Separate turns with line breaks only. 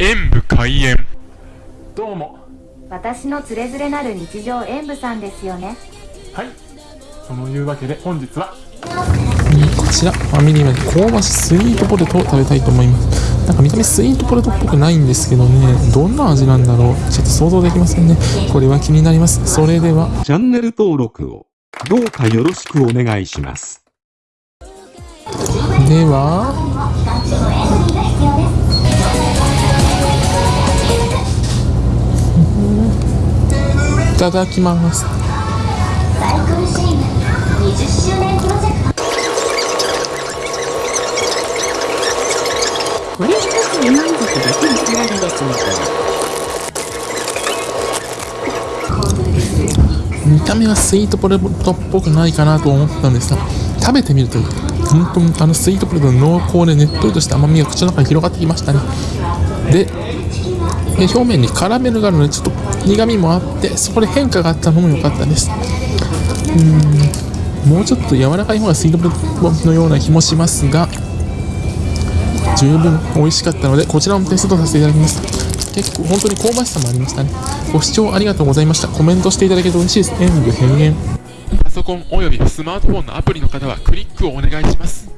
演武開演。どうも。
私のつれづれなる日常演舞さんですよね。
はい。そのいうわけで本日は。
こちらファミリーマート香ばしスイートポテトを食べたいと思います。なんか見た目スイートポテトっぽくないんですけどね。どんな味なんだろう。ちょっと想像できませんね。これは気になります。それでは。
チャンネル登録をどうかよろしくお願いします。
ではただきます。見た目はスイートポテトっぽくないかなと思ったんですが食べてみると本当にあのスイートポテトの濃厚でねっとりとした甘みが口の中に広がってきましたね。でで表面にカラメルがあるのでちょっと苦みもあってそこで変化があったのも良かったです。うん。もうちょっと柔らかい方がスイートポテトのような気もしますが十分美味しかったのでこちらもテストさせていただきます結構本当に香ばしさもありましたね。ご視聴ありがとうございました。コメントしていただけると嬉しいです。演武変幻。
パソコンおよびスマートフォンのアプリの方はクリックをお願いします。